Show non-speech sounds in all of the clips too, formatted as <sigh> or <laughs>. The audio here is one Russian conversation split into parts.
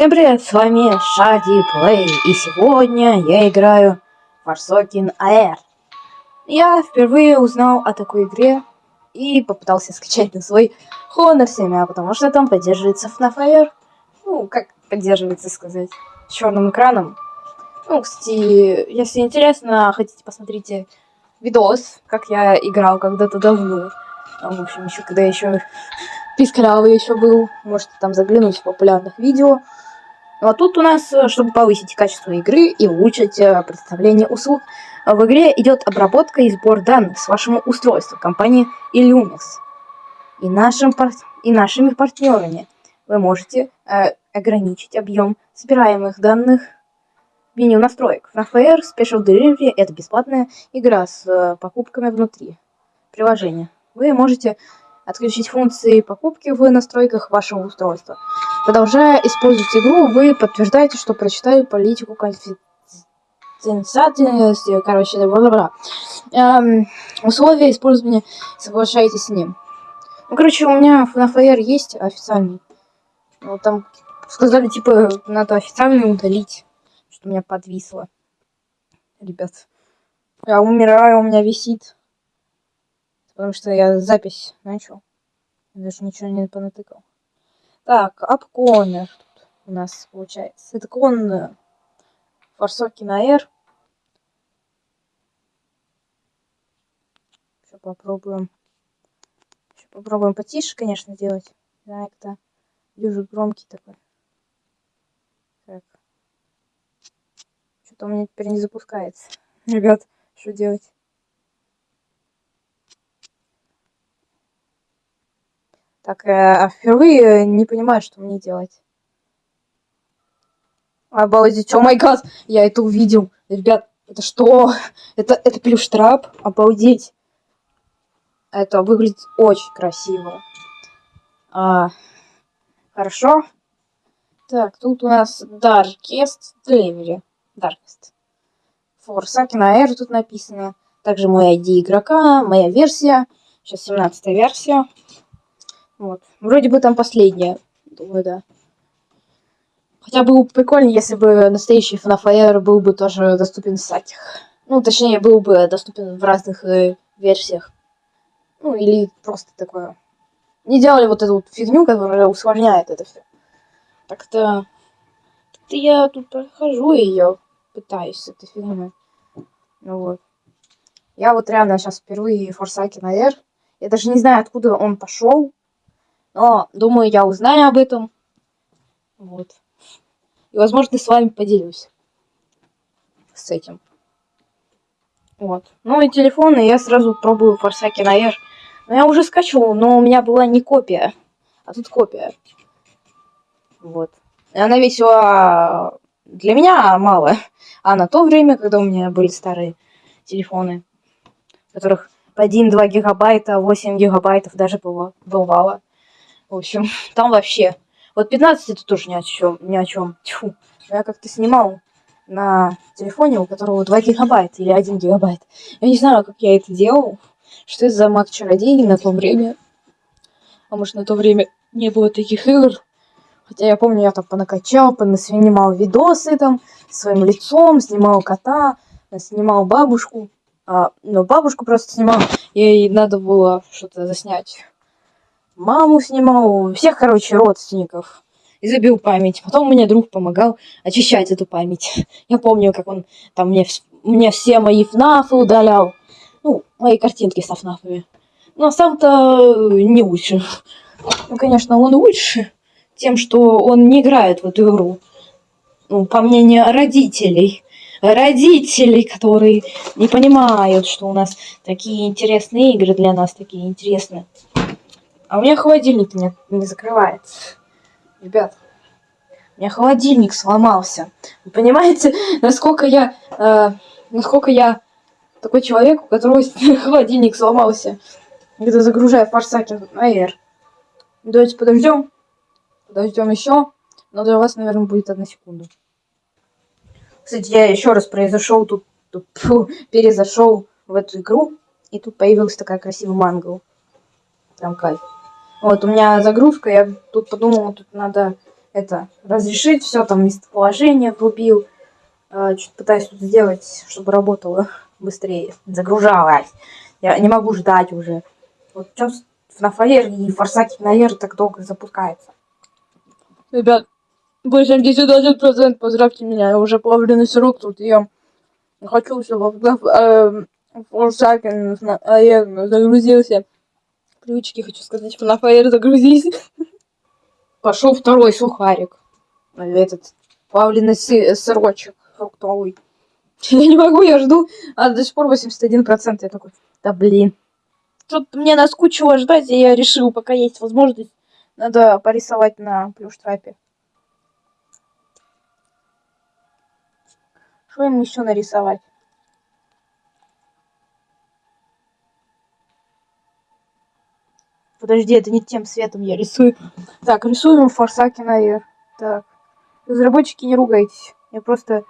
Всем привет, с вами Шади Плей, и сегодня я играю Форсокин Air. Я впервые узнал о такой игре и попытался скачать на свой Honor 7, потому что там поддерживается FNAF Air. Ну, как поддерживается сказать, черным экраном. Ну, кстати, если интересно, хотите, посмотрите видос, как я играл когда-то давно. В общем, еще когда еще писклявый еще был, можете там заглянуть в популярных видео. Ну а тут у нас, э, чтобы повысить качество игры и улучшить э, представление услуг, в игре идет обработка и сбор данных с вашего устройства компании Illumix и, нашим, и нашими партнерами. Вы можете э, ограничить объем собираемых данных меню настроек. FNAF Special Delivery – это бесплатная игра с э, покупками внутри приложения. Вы можете отключить функции покупки в настройках вашего устройства. Продолжая использовать игру, вы подтверждаете, что прочитали политику конфиденциальности, короче, бла-бла-бла. Эм, условия использования, соглашайтесь с ним. Ну, короче, у меня FNAF Air есть официальный. Вот там сказали, типа, надо официально удалить, что у меня подвисло. Ребят, я умираю, у меня висит. Потому что я запись начал. Даже ничего не понатыкал. Так, апконер тут у нас получается. Это кон форсоки на R. Еще попробуем. Еще попробуем потише, конечно, сделать. Да, это дюжик громкий такой. Так. Что-то у меня теперь не запускается. <laughs> Ребят, что делать? Так, э, впервые не понимаю, что мне делать. Обалдеть, о май гад, я это увидел. Ребят, это что? Это, это плюш-трап? Обалдеть. Это выглядит очень красиво. А, хорошо. Так, тут у нас Darkest Delivery. Darkest. Forsaken Air тут написано. Также мой ID игрока, моя версия. Сейчас 17 версия. Вот. Вроде бы там последняя. Думаю, да. Хотя было бы прикольно, если бы настоящий FNAF был бы тоже доступен в сайтах. Ну, точнее, был бы доступен в разных э, версиях. Ну, или просто такое. Не делали вот эту вот фигню, которая усложняет это все. Так-то... Так-то я тут прохожу ее, пытаюсь с этой фигней. Ну вот. Я вот реально сейчас впервые Форсаки на Air. Я даже не знаю, откуда он пошел. Но, думаю, я узнаю об этом. Вот. И, возможно, с вами поделюсь. С этим. Вот. Ну и телефон, и я сразу пробую Форсаки на Air. Но я уже скачивал, но у меня была не копия. А тут копия. Вот. И она весила для меня мало. <laughs> А на то время, когда у меня были старые телефоны, которых по 1-2 гигабайта, 8 гигабайтов даже бывало. В общем, <laughs> там вообще. Вот 15 это тоже ни о чем. Ни о чем. Тьфу. Я как-то снимал на телефоне, у которого 2 гигабайта или 1 гигабайт. Я не знаю, как я это делал. Что это за маг чародей на то время. А может на то время не было таких игр. Хотя я помню, я там понакачал, понаснимал видосы там своим лицом, снимал кота, снимал бабушку. А, ну, бабушку просто снимал, ей надо было что-то заснять маму снимал, всех, короче, родственников. И забил память. Потом мне друг помогал очищать эту память. Я помню, как он там мне, мне все мои фнафы удалял. Ну, мои картинки со фнафами. Но сам-то не лучше. Ну, конечно, он лучше тем, что он не играет в эту игру. Ну, по мнению родителей. Родителей, которые не понимают, что у нас такие интересные игры для нас, такие интересные. А у меня холодильник не, не закрывается. Ребят, у меня холодильник сломался. Вы понимаете, <laughs> насколько я... Э, насколько я такой человек, у которого <laughs> холодильник сломался. Когда загружаю на Air. Давайте подождем. Подождем еще. Но для вас, наверное, будет одна секунда. Кстати, я еще раз произошел тут, тут <laughs> фу, перезашел в эту игру. И тут появилась такая красивая мангл. Прям кайф. Вот, у меня загрузка, я тут подумала, тут надо это разрешить все там местоположение врубил. Э, Что-то пытаюсь тут сделать, чтобы работало <laughs> быстрее, загружалось. Я не могу ждать уже. Вот сейчас на фаер и форсаки наверное так долго запускается. Ребят, 81% поздравьте меня, я уже половину срок тут ем. Хочу, чтобы Форсакен наверное, загрузился. Привычки, хочу сказать, что на фаер загрузись. Пошел второй сухарик. Этот плавленый сы- сырочек фруктовый. <laughs> Я не могу, я жду. А до сих пор 81%. Я такой, да блин. Что-то мне наскучило ждать, и я решил, пока есть возможность, надо порисовать на плюштрапе. Что им еще нарисовать? Подожди, это не тем цветом я рисую. Так, рисуем форсаки наверх. Так. Разработчики, не ругайтесь. Я просто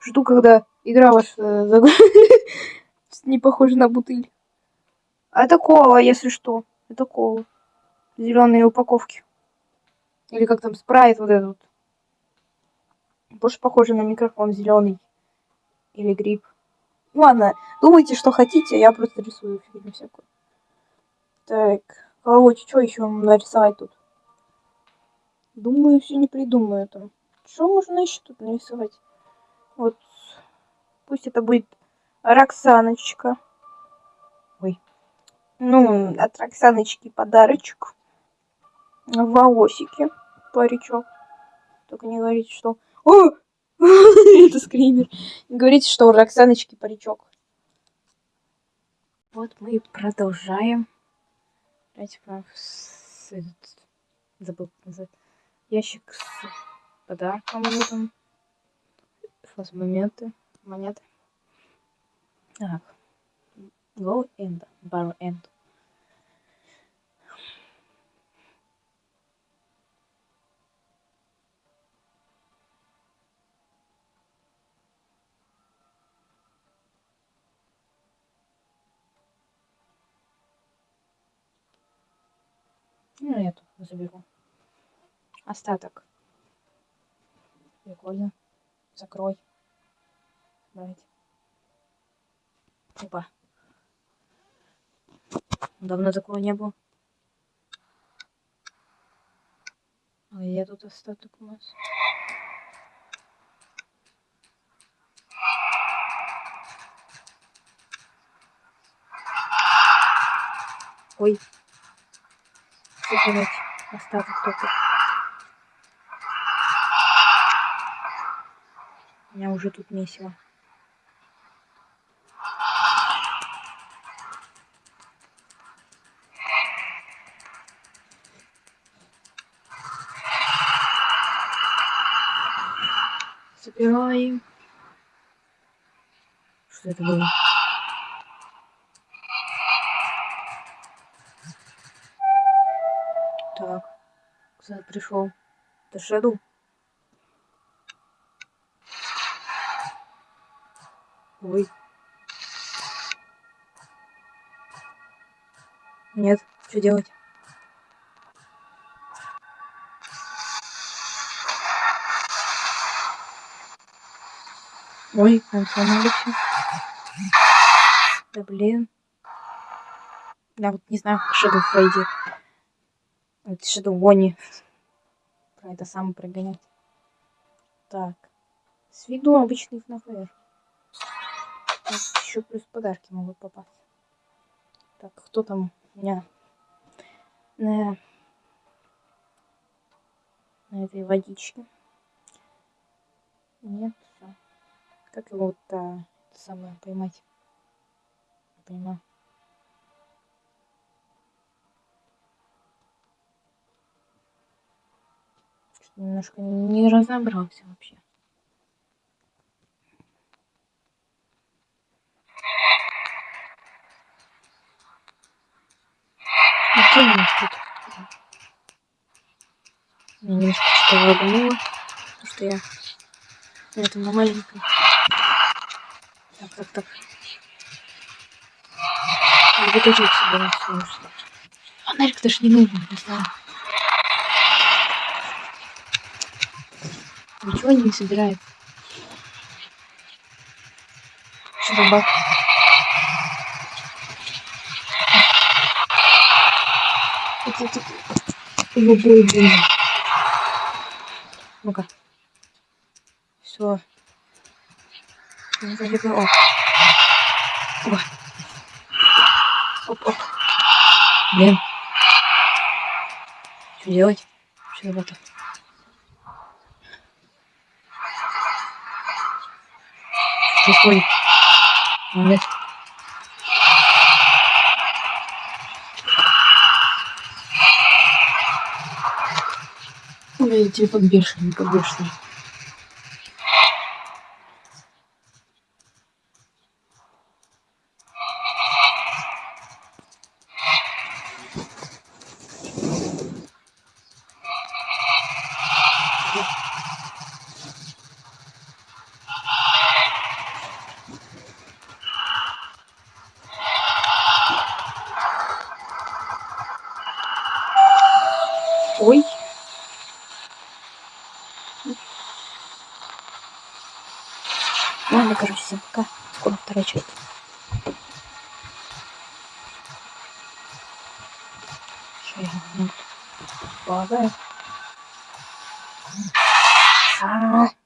жду, когда игра ваша <laughs> не похожа на бутыль. А это кола, если что. Это кола. Зеленые упаковки. Или как там спрайт вот этот. Больше похоже на микрофон зеленый. Или гриб. Ладно, думайте, что хотите, я просто рисую фигню всякую. Так, короче, что еще нарисовать тут? Думаю, все не придумаю там. Что можно еще тут нарисовать? Вот, пусть это будет Роксаночка. Ой. Ну, от Роксаночки подарочек. Волосики. Паричок. Только не говорите, что... О! <laughs> Это скример. Не говорите, что у Роксаночки паричок. Вот мы и продолжаем. Давайте прям с... этот- Забыл назвать. Ящик с подарком. Он. Фаз-моменты. Монеты. Так. Go end. Bar end. Ну, эту заберу. Остаток. Прикольно. Закрой. Давайте. Опа. Давно такого не было. А я тут остаток у нас. Ой. Собирать остаток только. Меня уже тут месиво. Собираем. Что это было? Пришел? Это Шэдоу? Ой. Нет, что делать? Ой, он сломался. Да блин. Я вот не знаю, как Shadow Фредди. Это Shadow Вони. Про это сам прогонять. Так. С виду обычный ФНФР. Еще плюс подарки могут попасть. Так, кто там у меня на, на этой водичке? Нет. Как его вот а, самое поймать? Не понимаю. Немножко не разобрался вообще. Ну, что у нас тут? Меня немножко что-то лагануло, потому что я на этом на маленьком. Так, так, так. Эти вот собирать слушай. Фонарик даже не нужен, не знаю. Ничего не собирает. Баг? Это, это, его блин. Ну-ка. Все. О. О. Оп, оп. Блин. Что делать? Что это? Происходит? Нет. Ой, телефон бешеный, бешеный. Ой. Ладно, короче, всем пока. Скоро вторая часть. Что я могу? Полагаю. А -а -а.